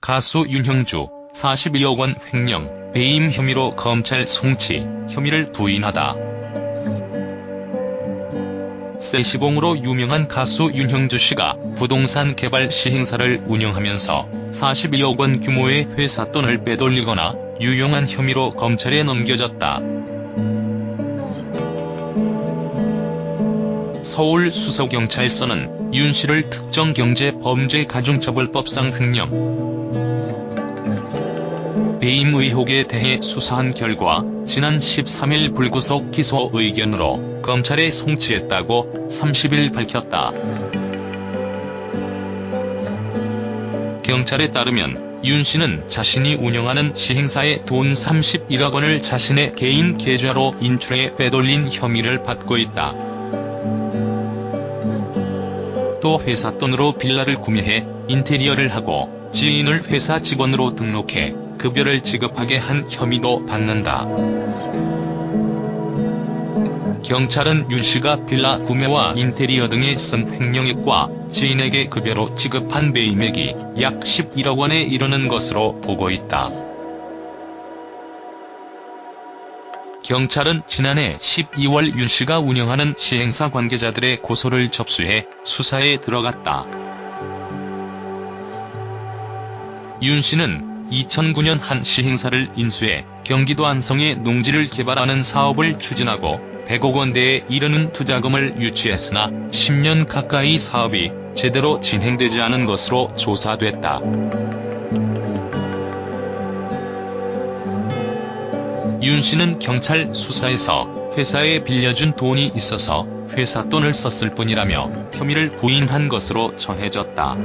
가수 윤형주 42억 원 횡령, 배임 혐의로 검찰 송치, 혐의를 부인하다. 세시봉으로 유명한 가수 윤형주 씨가 부동산 개발 시행사를 운영하면서 42억 원 규모의 회사 돈을 빼돌리거나 유용한 혐의로 검찰에 넘겨졌다. 서울 수서경찰서는 윤 씨를 특정 경제 범죄 가중처벌법상 횡령, 배임 의혹에 대해 수사한 결과 지난 13일 불구속 기소 의견으로 검찰에 송치했다고 30일 밝혔다. 경찰에 따르면 윤 씨는 자신이 운영하는 시행사에 돈 31억 원을 자신의 개인 계좌로 인출해 빼돌린 혐의를 받고 있다. 또 회사 돈으로 빌라를 구매해 인테리어를 하고 지인을 회사 직원으로 등록해 급여를 지급하게 한 혐의도 받는다. 경찰은 윤 씨가 빌라 구매와 인테리어 등에 쓴 횡령액과 지인에게 급여로 지급한 매임액이 약 11억 원에 이르는 것으로 보고 있다. 경찰은 지난해 12월 윤 씨가 운영하는 시행사 관계자들의 고소를 접수해 수사에 들어갔다. 윤 씨는 2009년 한 시행사를 인수해 경기도 안성에 농지를 개발하는 사업을 추진하고 100억 원대에 이르는 투자금을 유치했으나 10년 가까이 사업이 제대로 진행되지 않은 것으로 조사됐다. 윤 씨는 경찰 수사에서 회사에 빌려준 돈이 있어서 회사 돈을 썼을 뿐이라며 혐의를 부인한 것으로 전해졌다.